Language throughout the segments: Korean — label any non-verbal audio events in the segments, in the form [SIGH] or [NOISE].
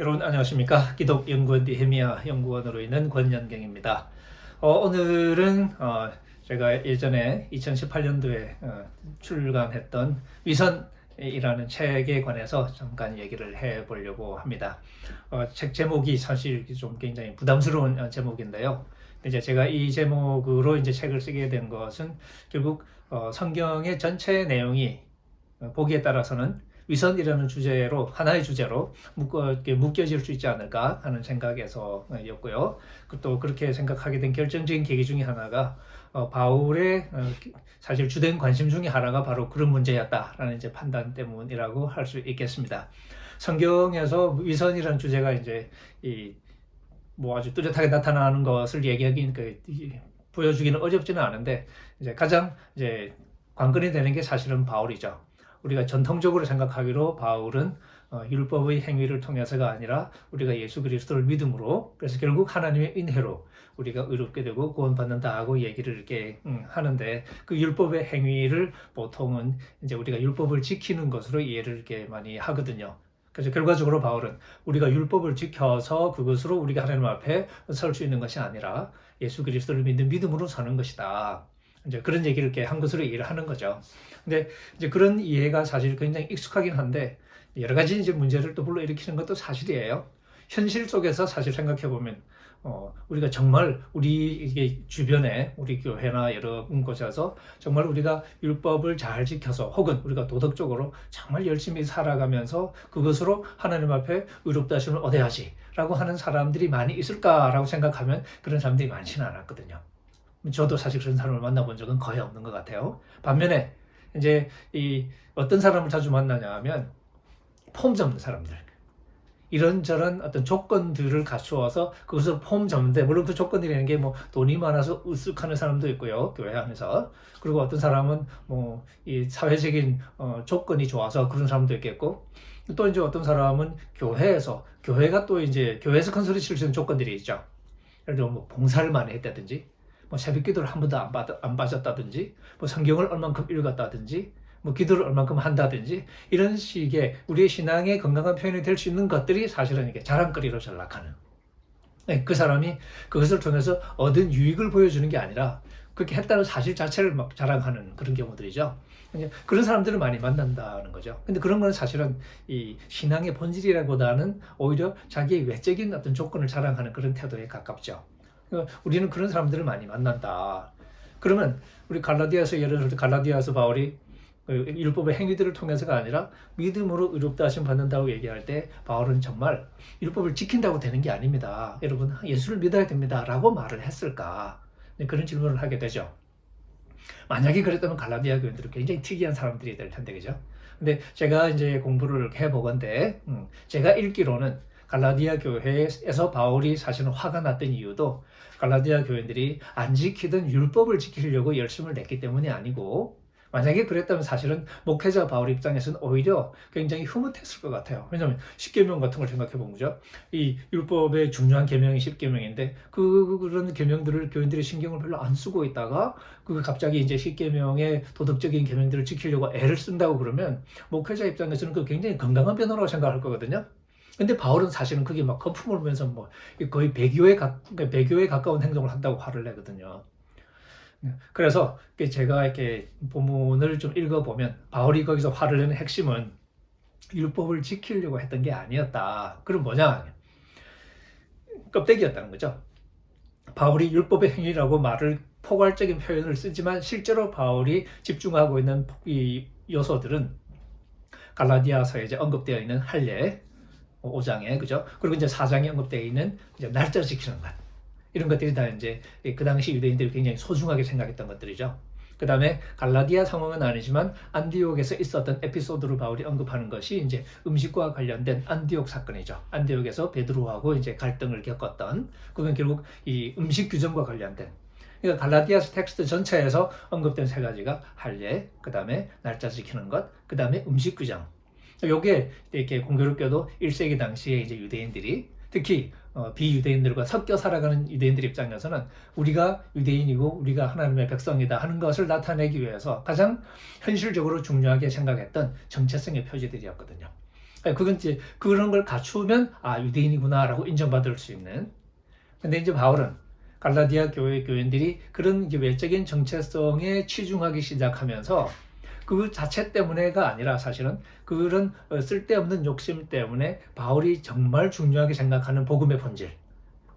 여러분 안녕하십니까? 기독연구원 디헤미아 연구원으로 있는 권연경입니다. 어, 오늘은 어, 제가 예전에 2018년도에 어, 출간했던 위선이라는 책에 관해서 잠깐 얘기를 해 보려고 합니다. 어, 책 제목이 사실 좀 굉장히 부담스러운 어, 제목인데요. 이제 제가 이 제목으로 이제 책을 쓰게 된 것은 결국 어, 성경의 전체 내용이 어, 보기에 따라서는 위선이라는 주제로 하나의 주제로 묶어, 묶여질 수 있지 않을까 하는 생각에서였고요. 또 그렇게 생각하게 된 결정적인 계기 중에 하나가 어, 바울의 어, 사실 주된 관심 중에 하나가 바로 그런 문제였다라는 이제 판단 때문이라고 할 수 있겠습니다. 성경에서 위선이라는 주제가 이제 이 뭐 아주 뚜렷하게 나타나는 것을 얘기하기 그, 보여주기는 어렵지는 않은데 이제 가장 이제 관건이 되는 게 사실은 바울이죠. 우리가 전통적으로 생각하기로 바울은 어, 율법의 행위를 통해서가 아니라 우리가 예수 그리스도를 믿음으로 그래서 결국 하나님의 은혜로 우리가 의롭게 되고 구원받는다 하고 얘기를 이렇게 음, 하는데 그 율법의 행위를 보통은 이제 우리가 율법을 지키는 것으로 이해를 이렇게 많이 하거든요. 그래서 결과적으로 바울은 우리가 율법을 지켜서 그것으로 우리가 하나님 앞에 설 수 있는 것이 아니라 예수 그리스도를 믿는 믿음으로 사는 것이다. 이제 그런 얘기를 이렇게 한 것으로 이해를 하는 거죠. 근데 이제 그런 이해가 사실 굉장히 익숙하긴 한데 여러 가지 이제 문제를 또 불러일으키는 것도 사실이에요. 현실 속에서 사실 생각해 보면 어, 우리가 정말 우리 주변에 우리 교회나 여러 곳에서 정말 우리가 율법을 잘 지켜서 혹은 우리가 도덕적으로 정말 열심히 살아가면서 그것으로 하나님 앞에 의롭다심을 얻어야지라고 하는 사람들이 많이 있을까라고 생각하면 그런 사람들이 많지는 않았거든요. 저도 사실 그런 사람을 만나본 적은 거의 없는 것 같아요. 반면에 이제 이 어떤 사람을 자주 만나냐 하면 폼 접는 사람들. 이런저런 어떤 조건들을 갖추어서 그것을 폼 접는데 물론 그 조건이라는 게 뭐 돈이 많아서 으쓱하는 사람도 있고요 교회 안에서 그리고 어떤 사람은 뭐 이 사회적인 어 조건이 좋아서 그런 사람도 있겠고 또 이제 어떤 사람은 교회에서 교회가 또 이제 교회에서 큰 소리 칠 수 있는 조건들이 있죠 예를 들어 뭐 봉사를 많이 했다든지 뭐 새벽 기도를 한 번도 안, 받, 안 빠졌다든지 뭐 성경을 얼만큼 읽었다든지 뭐 기도를 얼만큼 한다든지 이런 식의 우리의 신앙의 건강한 표현이 될 수 있는 것들이 사실은 이게 자랑거리로 전락하는 네, 그 사람이 그것을 통해서 얻은 유익을 보여주는 게 아니라 그렇게 했다는 사실 자체를 막 자랑하는 그런 경우들이죠. 그런 사람들을 많이 만난다는 거죠. 근데 그런 건 사실은 이 신앙의 본질이라보다는 오히려 자기의 외적인 어떤 조건을 자랑하는 그런 태도에 가깝죠. 어, 우리는 그런 사람들을 많이 만난다. 그러면 우리 갈라디아서 예를 들어 갈라디아서 바울이 그 율법의 행위들을 통해서가 아니라 믿음으로 의롭다 하심 받는다고 얘기할 때 바울은 정말 율법을 지킨다고 되는 게 아닙니다. 여러분 예수를 믿어야 됩니다. 라고 말을 했을까? 네, 그런 질문을 하게 되죠. 만약에 그랬다면 갈라디아 교인들은 굉장히 특이한 사람들이 될 텐데 그죠? 근데 제가 이제 공부를 해보건데 음, 제가 읽기로는 갈라디아 교회에서 바울이 사실은 화가 났던 이유도 갈라디아 교인들이 안 지키던 율법을 지키려고 열심을 냈기 때문이 아니고 만약에 그랬다면 사실은 목회자 바울 입장에서는 오히려 굉장히 흐뭇했을 것 같아요. 왜냐하면 십계명 같은 걸 생각해 보면 죠이 율법의 중요한 계명이 십계명인데 그 그런 계명들을 교인들이 신경을 별로 안 쓰고 있다가 그 갑자기 이제 십계명의 도덕적인 계명들을 지키려고 애를 쓴다고 그러면 목회자 입장에서는 그 굉장히 건강한 변화라고 생각할 거거든요. 근데 바울은 사실은 그게 막 거품을 보면서 뭐 거의 배교에, 가, 그러니까 배교에 가까운 행동을 한다고 화를 내거든요. 그래서 제가 이렇게 본문을 좀 읽어보면 바울이 거기서 화를 내는 핵심은 율법을 지키려고 했던 게 아니었다. 그럼 뭐냐? 껍데기였다는 거죠. 바울이 율법의 행위라고 말을 포괄적인 표현을 쓰지만 실제로 바울이 집중하고 있는 이 요소들은 갈라디아서에 이제 언급되어 있는 할례, 5장에 그죠? 그리고 이제 4장에 언급되어 있는 이제 날짜 지키는 것 이런 것들이 다 이제 그 당시 유대인들이 굉장히 소중하게 생각했던 것들이죠. 그 다음에 갈라디아 상황은 아니지만 안디옥에서 있었던 에피소드를 바울이 언급하는 것이 이제 음식과 관련된 안디옥 사건이죠. 안디옥에서 베드로하고 이제 갈등을 겪었던 그건 결국 이 음식 규정과 관련된 그러니까 갈라디아스 텍스트 전체에서 언급된 세 가지가 할례, 그 다음에 날짜 지키는 것, 그 다음에 음식 규정 요게 이렇게 공교롭게도 1세기 당시에 이제 유대인들이 특히 어, 비유대인들과 섞여 살아가는 유대인들 입장에서는 우리가 유대인이고 우리가 하나님의 백성이다 하는 것을 나타내기 위해서 가장 현실적으로 중요하게 생각했던 정체성의 표지들이었거든요. 아니, 그건 이제 그런 걸 갖추면 아 유대인이구나라고 인정받을 수 있는. 근데 이제 바울은 갈라디아 교회 교인들이 그런 외적인 정체성에 치중하기 시작하면서 그 자체 때문에가 아니라 사실은 그런 어, 쓸데없는 욕심 때문에 바울이 정말 중요하게 생각하는 복음의 본질.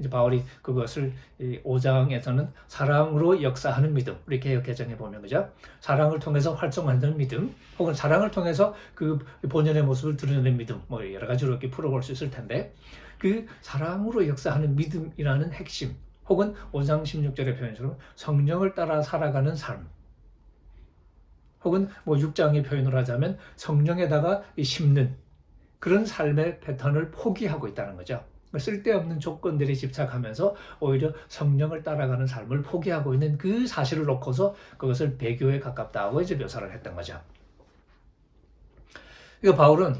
이제 바울이 그것을 5장에서는 사랑으로 역사하는 믿음. 우리 개혁 개정에 보면 그죠? 사랑을 통해서 활성화하는 믿음 혹은 사랑을 통해서 그 본연의 모습을 드러내는 믿음 뭐 여러 가지로 이렇게 풀어볼 수 있을 텐데 그 사랑으로 역사하는 믿음이라는 핵심 혹은 5장 16절의 표현처럼 성령을 따라 살아가는 삶 혹은 뭐 6장의 표현을 하자면 성령에다가 심는 그런 삶의 패턴을 포기하고 있다는 거죠. 쓸데없는 조건들에 집착하면서 오히려 성령을 따라가는 삶을 포기하고 있는 그 사실을 놓고서 그것을 배교에 가깝다고 이제 묘사를 했던 거죠. 이거 바울은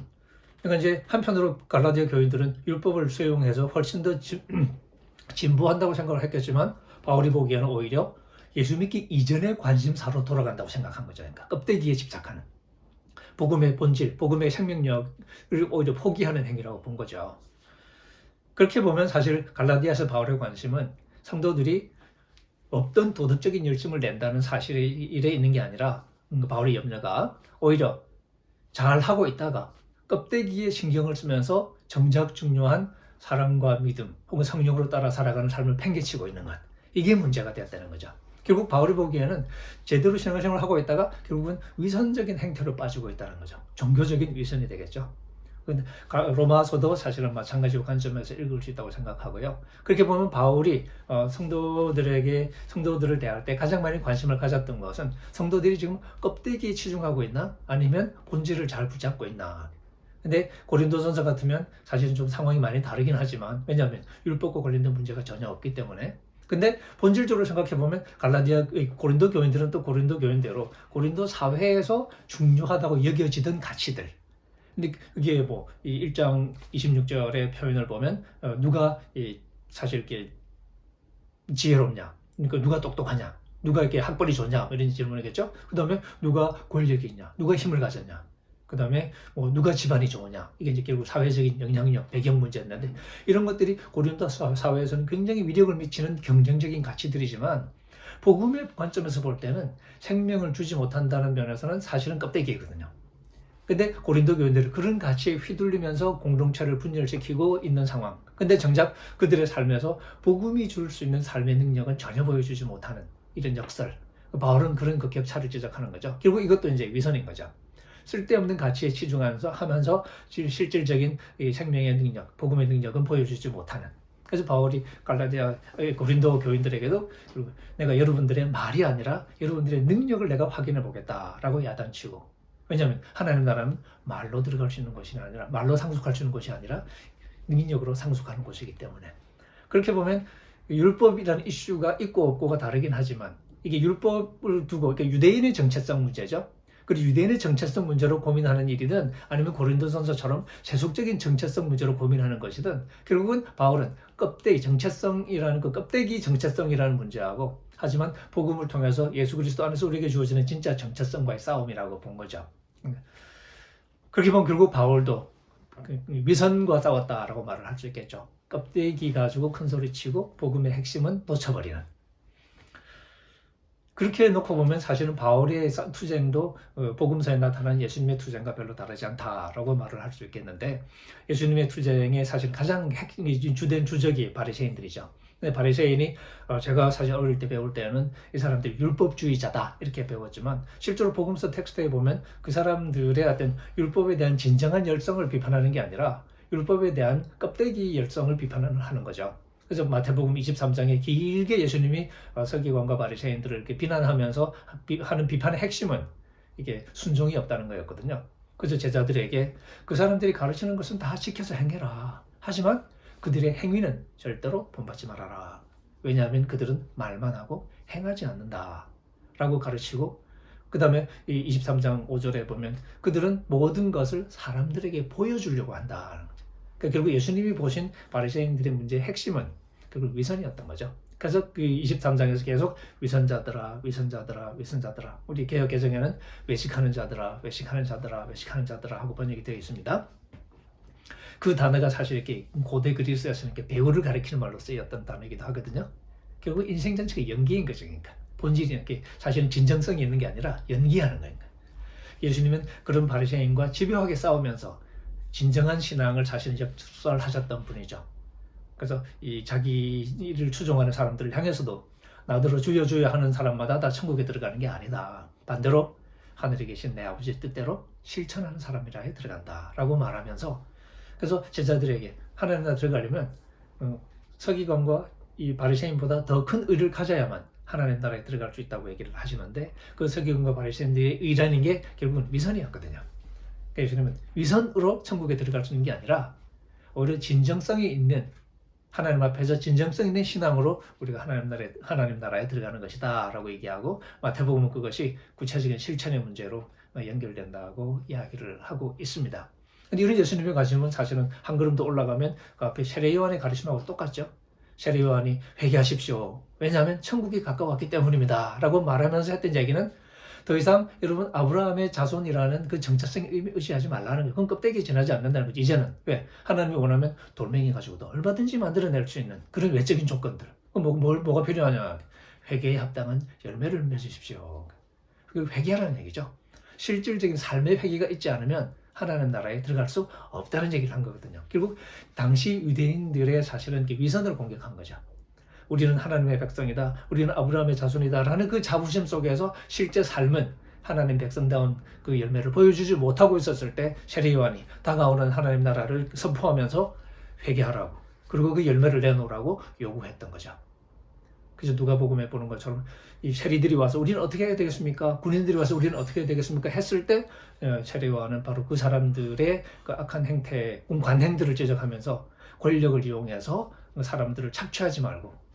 그러니까 이제 한편으로 갈라디아 교인들은 율법을 수용해서 훨씬 더 [CLEARS THROAT] 진보한다고 생각을 했겠지만 바울이 보기에는 오히려 예수 믿기 이전의 관심사로 돌아간다고 생각한 거죠. 그러니까 껍데기에 집착하는 복음의 본질, 복음의 생명력을 오히려 포기하는 행위라고 본 거죠. 그렇게 보면 사실 갈라디아서 바울의 관심은 성도들이 없던 도덕적인 열심을 낸다는 사실에 있는 게 아니라 음, 바울의 염려가 오히려 잘 하고 있다가 껍데기에 신경을 쓰면서 정작 중요한 사랑과 믿음 혹은 성령으로 따라 살아가는 삶을 팽개치고 있는 것 이게 문제가 되었다는 거죠. 결국 바울이 보기에는 제대로 신앙생활을 하고 있다가 결국은 위선적인 행태로 빠지고 있다는 거죠. 종교적인 위선이 되겠죠. 로마서도 사실은 마찬가지로 관점에서 읽을 수 있다고 생각하고요. 그렇게 보면 바울이 어, 성도들에게 성도들을 대할 때 가장 많이 관심을 가졌던 것은 성도들이 지금 껍데기에 치중하고 있나 아니면 본질을 잘 붙잡고 있나. 근데 고린도전서 같으면 사실은 좀 상황이 많이 다르긴 하지만 왜냐하면 율법과 관련된 문제가 전혀 없기 때문에 근데 본질적으로 생각해 보면 갈라디아 고린도 교인들은 또 고린도 교인대로 고린도 사회에서 중요하다고 여겨지던 가치들 근데 그게 뭐, 이 1장 26절의 표현을 보면, 어, 누가 이 사실 이렇게 지혜롭냐? 그러니까 누가 똑똑하냐? 누가 이렇게 학벌이 좋냐? 뭐 이런 질문이겠죠? 그 다음에 누가 권력이 있냐? 누가 힘을 가졌냐? 그 다음에 뭐 누가 집안이 좋으냐? 이게 이제 결국 사회적인 영향력, 배경 문제였는데 이런 것들이 고린도 사회에서는 굉장히 위력을 미치는 경쟁적인 가치들이지만 복음의 관점에서 볼 때는 생명을 주지 못한다는 면에서는 사실은 껍데기거든요. 근데 고린도 교인들은 그런 가치에 휘둘리면서 공동체를 분열시키고 있는 상황. 근데 정작 그들의 삶에서 복음이 줄 수 있는 삶의 능력은 전혀 보여주지 못하는 이런 역설. 바울은 그런 그 격차를 지적하는 거죠. 결국 이것도 이제 위선인 거죠. 쓸데없는 가치에 치중하면서 하면서 실질적인 생명의 능력, 복음의 능력은 보여주지 못하는. 그래서 바울이 갈라디아 고린도 교인들에게도 내가 여러분들의 말이 아니라 여러분들의 능력을 내가 확인해 보겠다라고 야단치고 왜냐하면 하나님 나라는 말로 들어갈 수 있는 것이 아니라 말로 상속할 수 있는 것이 아니라 능력으로 상속하는 것이기 때문에 그렇게 보면 율법이라는 이슈가 있고 없고가 다르긴 하지만 이게 율법을 두고 그러니까 유대인의 정체성 문제죠. 그리고 유대인의 정체성 문제로 고민하는 일이든 아니면 고린도전서처럼 세속적인 정체성 문제로 고민하는 것이든 결국은 바울은 껍데기 정체성이라는 그 껍데기 정체성이라는 문제하고 하지만 복음을 통해서 예수 그리스도 안에서 우리에게 주어지는 진짜 정체성과의 싸움이라고 본 거죠. 그렇게 보면 결국 바울도 그 위선과 싸웠다라고 말을 할 수 있겠죠. 껍데기 가지고 큰 소리 치고 복음의 핵심은 놓쳐버리는. 그렇게 놓고 보면 사실은 바울의 투쟁도 어, 복음서에 나타난 예수님의 투쟁과 별로 다르지 않다라고 말을 할 수 있겠는데 예수님의 투쟁의 사실 가장 핵, 주된 주적이 바리새인들이죠. 근데 바리새인이 어, 제가 사실 어릴 때 배울 때는 이 사람들이 율법주의자다 이렇게 배웠지만 실제로 복음서 텍스트에 보면 그 사람들의 어떤 율법에 대한 진정한 열성을 비판하는 게 아니라 율법에 대한 껍데기 열성을 비판하는 거죠. 그래서 마태복음 23장에 길게 예수님이 어, 서기관과 바리새인들을 이렇게 비난하면서 하는 비판의 핵심은 이게 순종이 없다는 거였거든요. 그래서 제자들에게 그 사람들이 가르치는 것은 다 지켜서 행해라. 하지만 그들의 행위는 절대로 본받지 말아라. 왜냐하면 그들은 말만 하고 행하지 않는다. 라고 가르치고 그 다음에 23장 5절에 보면 그들은 모든 것을 사람들에게 보여주려고 한다. 그러니까 결국 예수님이 보신 바리새인들의 문제의 핵심은 결국 위선이었던 거죠. 그래서 그 23장에서 계속 위선자들아, 위선자들아, 위선자들아. 우리 개혁 개정에는 외식하는 자들아, 외식하는 자들아, 외식하는 자들아 하고 번역이 되어 있습니다. 그 단어가 사실 이렇게 고대 그리스에서는 이렇게 배우를 가리키는 말로 쓰였던 단어이기도 하거든요. 결국 인생 전체가 연기인 거죠. 그러니까 본질이 이렇게 사실은 진정성이 있는 게 아니라 연기하는 거니까. 예수님은 그런 바리새인과 집요하게 싸우면서 진정한 신앙을 자신이 접수하셨던 분이죠. 그래서 이 자기를 추종하는 사람들을 향해서도 나더러 주여 주여 하는 사람마다 다 천국에 들어가는 게 아니다. 반대로 하늘에 계신 내 아버지 뜻대로 실천하는 사람이라 들어간다 라고 말하면서 그래서 제자들에게 하나님 나라 들어가려면 어, 서기관과 이 바리새인보다 더 큰 의를 가져야만 하나님 나라에 들어갈 수 있다고 얘기를 하시는데 그 서기관과 바리새인들의 의라는 게 결국은 위선이었거든요. 그러니까 예수님은 위선으로 천국에 들어갈 수 있는 게 아니라 오히려 진정성이 있는 하나님 앞에서 진정성 있는 신앙으로 우리가 하나님 나라에, 하나님 나라에 들어가는 것이다 라고 얘기하고 마태복음은 그것이 구체적인 실천의 문제로 연결된다고 이야기를 하고 있습니다. 근데 이런 예수님의 가르침은 사실은 한 걸음 더 올라가면 그 앞에 세례요한의 가르침하고 똑같죠. 세례요한이 회개하십시오. 왜냐하면 천국이 가까웠기 때문입니다. 라고 말하면서 했던 얘기는 더 이상 여러분 아브라함의 자손이라는 그 정체성에 의지하지 말라는 거예요. 그건 껍데기 지나지 않는다는 거죠. 이제는 왜 하나님이 원하면 돌멩이 가지고도 얼마든지 만들어낼 수 있는 그런 외적인 조건들. 뭐, 뭘, 뭐가 필요하냐? 회개에 합당한 열매를 맺으십시오. 그 회개하라는 얘기죠. 실질적인 삶의 회개가 있지 않으면 하나님 나라에 들어갈 수 없다는 얘기를 한 거거든요. 결국 당시 유대인들의 사실은 위선을 공격한 거죠. 우리는 하나님의 백성이다. 우리는 아브라함의 자손이다. 라는 그 자부심 속에서 실제 삶은 하나님 백성다운 그 열매를 보여주지 못하고 있었을 때 세례 요한이 다가오는 하나님 나라를 선포하면서 회개하라고 그리고 그 열매를 내놓으라고 요구했던 거죠. 그래서 누가복음에 보는 것처럼 이 세리들이 와서 우리는 어떻게 해야 되겠습니까? 군인들이 와서 우리는 어떻게 해야 되겠습니까? 했을 때 어, 세례요한은 바로 그 사람들의 그 악한 행태, 관행들을 지적하면서 권력을 이용해서 사람들을 착취하지 말고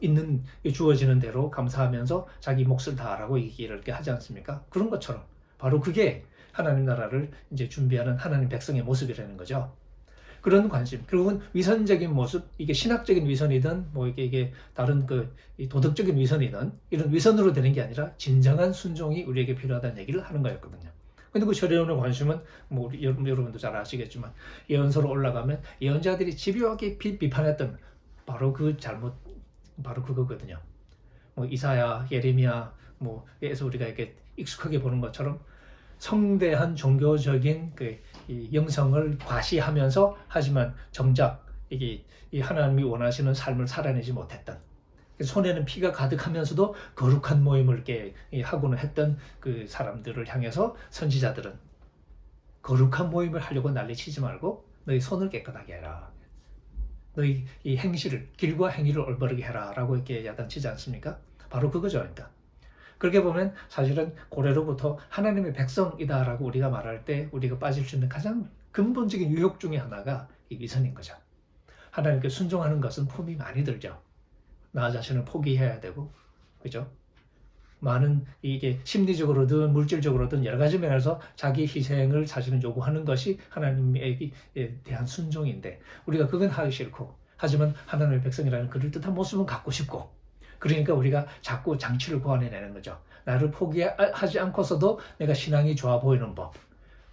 있는 주어지는 대로 감사하면서 자기 몫을 다하라고 얘기를 이렇게 하지 않습니까? 그런 것처럼 바로 그게 하나님 나라를 이제 준비하는 하나님 백성의 모습이라는 거죠. 그런 관심, 결국은 위선적인 모습, 이게 신학적인 위선이든 뭐 이게, 이게 다른 그 도덕적인 위선이든 이런 위선으로 되는 게 아니라 진정한 순종이 우리에게 필요하다는 얘기를 하는 거였거든요. 근데 그 철회론의 관심은 뭐 우리 여러분도 잘 아시겠지만 예언서로 올라가면 예언자들이 집요하게 비판했던 바로 그 잘못 바로 그거거든요. 뭐 이사야, 예레미야 뭐 에서 우리가 이렇게 익숙하게 보는 것처럼 성대한 종교적인 그 영성을 과시하면서 하지만 정작 이게 이 하나님이 원하시는 삶을 살아내지 못했던 손에는 피가 가득하면서도 거룩한 모임을 이렇게 하고는 했던 그 사람들을 향해서 선지자들은 거룩한 모임을 하려고 난리치지 말고 너희 손을 깨끗하게 해라. 너희 이 행실을 길과 행위를 올바르게 해라라고 이렇게 야단치지 않습니까? 바로 그거죠, 그러니까. 그렇게 보면 사실은 고래로부터 하나님의 백성이다라고 우리가 말할 때 우리가 빠질 수 있는 가장 근본적인 유혹 중의 하나가 이 위선인 거죠. 하나님께 순종하는 것은 품이 많이 들죠. 나 자신을 포기해야 되고, 그죠? 많은 이게 심리적으로든 물질적으로든 여러 가지 면에서 자기 희생을 사실은 요구하는 것이 하나님에 대한 순종인데 우리가 그건 하기 싫고 하지만 하나님의 백성이라는 그럴듯한 모습은 갖고 싶고 그러니까 우리가 자꾸 장치를 고안해내는 거죠. 나를 포기하지 않고서도 내가 신앙이 좋아 보이는 법.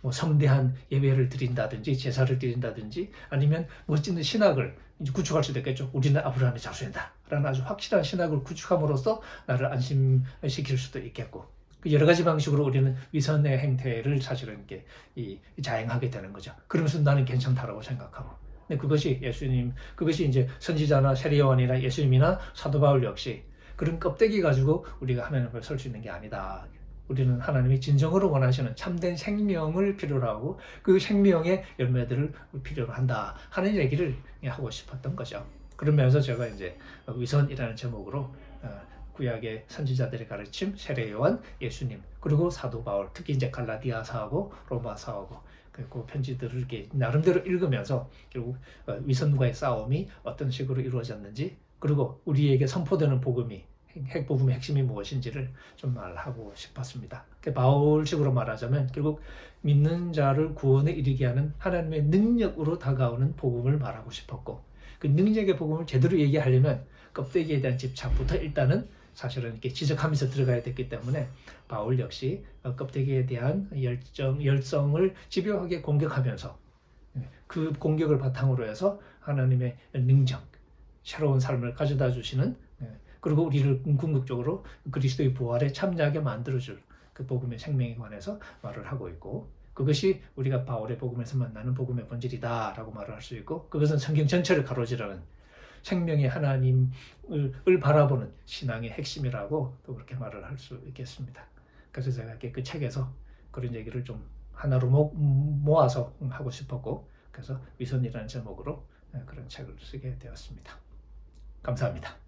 뭐 성대한 예배를 드린다든지 제사를 드린다든지 아니면 멋진 신학을 구축할 수도 있겠죠. 우리는 아브라함의 자손이다. 라는 아주 확실한 신학을 구축함으로써 나를 안심시킬 수도 있겠고 그 여러 가지 방식으로 우리는 위선의 행태를 사실은 이렇게 이, 자행하게 되는 거죠. 그러면서 나는 괜찮다라고 생각하고. 근데 그것이 예수님, 그것이 이제 선지자나 세리요한이나 예수님이나 사도 바울 역시 그런 껍데기 가지고 우리가 하나님 앞에 설 수 있는 게 아니다. 우리는 하나님이 진정으로 원하시는 참된 생명을 필요로 하고 그 생명의 열매들을 필요로 한다 하는 얘기를 하고 싶었던 거죠. 그러면서 제가 이제 위선이라는 제목으로 어, 구약의 선지자들의 가르침, 세례 요한, 예수님, 그리고 사도 바울, 특히 이제 갈라디아사하고 로마사하고 그 편지들을 이렇게 나름대로 읽으면서 결국 어, 위선과의 싸움이 어떤 식으로 이루어졌는지 그리고 우리에게 선포되는 복음이 핵복음의 핵심이 무엇인지를 좀 말하고 싶었습니다. 바울식으로 말하자면 결국 믿는 자를 구원에 이르게 하는 하나님의 능력으로 다가오는 복음을 말하고 싶었고 그 능력의 복음을 제대로 얘기하려면 껍데기에 대한 집착부터 일단은 사실은 이렇게 지적하면서 들어가야 됐기 때문에 바울 역시 껍데기에 대한 열정, 열성을 집요하게 공격하면서 그 공격을 바탕으로 해서 하나님의 능력, 새로운 삶을 가져다 주시는 예, 그리고 우리를 궁극적으로 그리스도의 부활에 참여하게 만들어줄 그 복음의 생명에 관해서 말을 하고 있고 그것이 우리가 바울의 복음에서 만나는 복음의 본질이다 라고 말을 할 수 있고 그것은 성경 전체를 가로지르는 생명의 하나님을 을 바라보는 신앙의 핵심이라고 또 그렇게 말을 할 수 있겠습니다. 그래서 제가 그 책에서 그런 얘기를 좀 하나로 모, 모아서 하고 싶었고 그래서 위선이라는 제목으로 그런 책을 쓰게 되었습니다. 감사합니다.